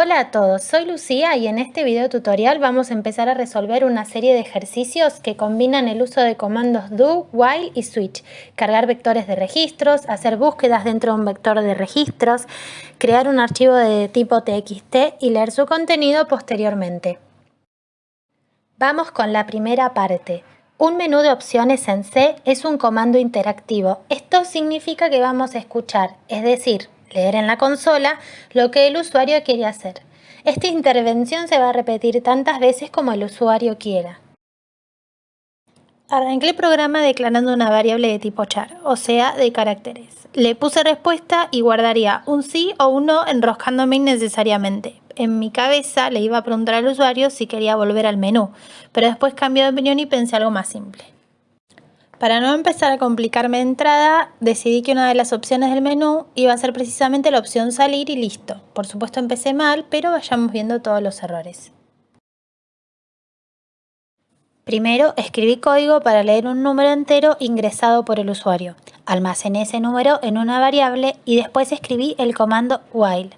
Hola a todos, soy Lucía y en este video tutorial vamos a empezar a resolver una serie de ejercicios que combinan el uso de comandos do, while y switch, cargar vectores de registros, hacer búsquedas dentro de un vector de registros, crear un archivo de tipo txt y leer su contenido posteriormente. Vamos con la primera parte. Un menú de opciones en C es un comando interactivo. Esto significa que vamos a escuchar, es decir, leer en la consola lo que el usuario quiere hacer. Esta intervención se va a repetir tantas veces como el usuario quiera. Arranqué el programa declarando una variable de tipo char, o sea, de caracteres. Le puse respuesta y guardaría un sí o un no enroscándome innecesariamente. En mi cabeza le iba a preguntar al usuario si quería volver al menú, pero después cambié de opinión y pensé algo más simple. Para no empezar a complicarme de entrada, decidí que una de las opciones del menú iba a ser precisamente la opción salir y listo. Por supuesto empecé mal, pero vayamos viendo todos los errores. Primero, escribí código para leer un número entero ingresado por el usuario. Almacené ese número en una variable y después escribí el comando while.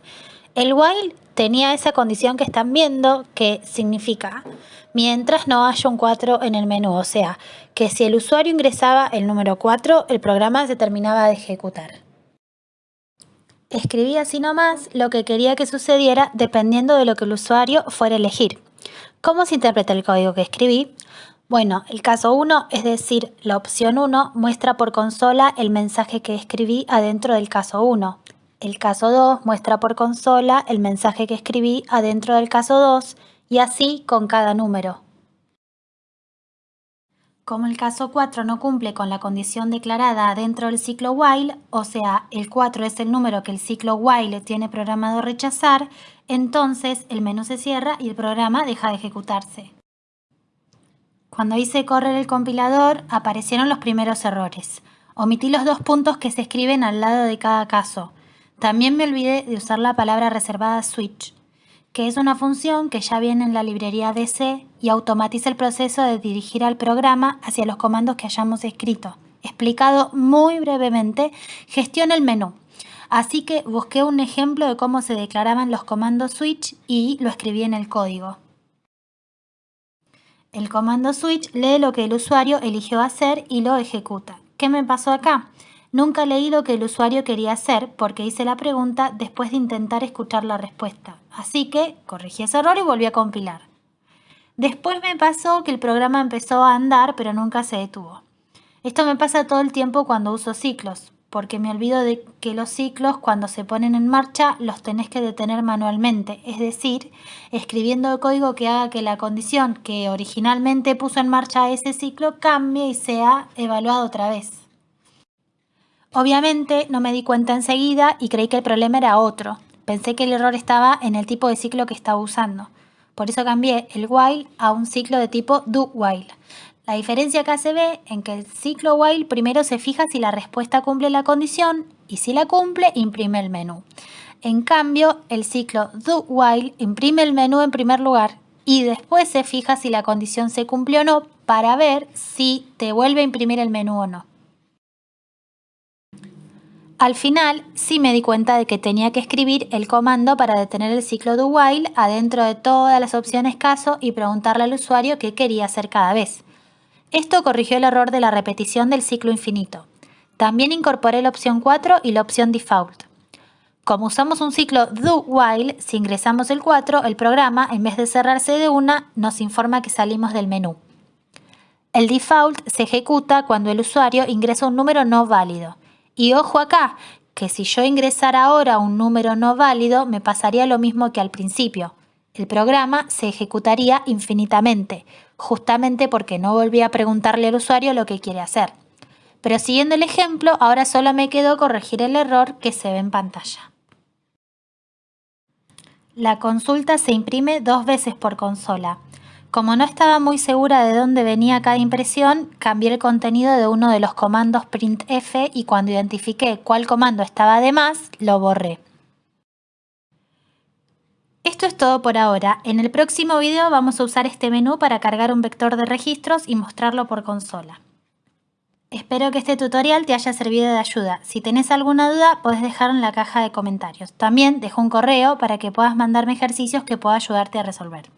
El while tenía esa condición que están viendo que significa mientras no haya un 4 en el menú, o sea, que si el usuario ingresaba el número 4, el programa se terminaba de ejecutar. Escribí así nomás lo que quería que sucediera dependiendo de lo que el usuario fuera a elegir. ¿Cómo se interpreta el código que escribí? Bueno, el caso 1, es decir, la opción 1, muestra por consola el mensaje que escribí adentro del caso 1. El caso 2 muestra por consola el mensaje que escribí adentro del caso 2 y así con cada número. Como el caso 4 no cumple con la condición declarada dentro del ciclo while, o sea, el 4 es el número que el ciclo while tiene programado rechazar, entonces el menú se cierra y el programa deja de ejecutarse. Cuando hice correr el compilador, aparecieron los primeros errores. Omití los dos puntos que se escriben al lado de cada caso. También me olvidé de usar la palabra reservada switch que es una función que ya viene en la librería DC y automatiza el proceso de dirigir al programa hacia los comandos que hayamos escrito. Explicado muy brevemente, gestiona el menú. Así que busqué un ejemplo de cómo se declaraban los comandos switch y lo escribí en el código. El comando switch lee lo que el usuario eligió hacer y lo ejecuta. ¿Qué me pasó acá? Nunca leí lo que el usuario quería hacer porque hice la pregunta después de intentar escuchar la respuesta. Así que corregí ese error y volví a compilar. Después me pasó que el programa empezó a andar pero nunca se detuvo. Esto me pasa todo el tiempo cuando uso ciclos, porque me olvido de que los ciclos cuando se ponen en marcha los tenés que detener manualmente, es decir, escribiendo el código que haga que la condición que originalmente puso en marcha ese ciclo cambie y sea evaluado otra vez. Obviamente no me di cuenta enseguida y creí que el problema era otro. Pensé que el error estaba en el tipo de ciclo que estaba usando. Por eso cambié el while a un ciclo de tipo do while. La diferencia acá se ve en que el ciclo while primero se fija si la respuesta cumple la condición y si la cumple imprime el menú. En cambio, el ciclo do while imprime el menú en primer lugar y después se fija si la condición se cumple o no para ver si te vuelve a imprimir el menú o no. Al final sí me di cuenta de que tenía que escribir el comando para detener el ciclo do while adentro de todas las opciones caso y preguntarle al usuario qué quería hacer cada vez. Esto corrigió el error de la repetición del ciclo infinito. También incorporé la opción 4 y la opción default. Como usamos un ciclo do while, si ingresamos el 4, el programa, en vez de cerrarse de una, nos informa que salimos del menú. El default se ejecuta cuando el usuario ingresa un número no válido. Y ojo acá, que si yo ingresara ahora un número no válido, me pasaría lo mismo que al principio. El programa se ejecutaría infinitamente, justamente porque no volví a preguntarle al usuario lo que quiere hacer. Pero siguiendo el ejemplo, ahora solo me quedó corregir el error que se ve en pantalla. La consulta se imprime dos veces por consola. Como no estaba muy segura de dónde venía cada impresión, cambié el contenido de uno de los comandos printf y cuando identifiqué cuál comando estaba de más, lo borré. Esto es todo por ahora. En el próximo video vamos a usar este menú para cargar un vector de registros y mostrarlo por consola. Espero que este tutorial te haya servido de ayuda. Si tenés alguna duda, podés dejarlo en la caja de comentarios. También dejo un correo para que puedas mandarme ejercicios que pueda ayudarte a resolver.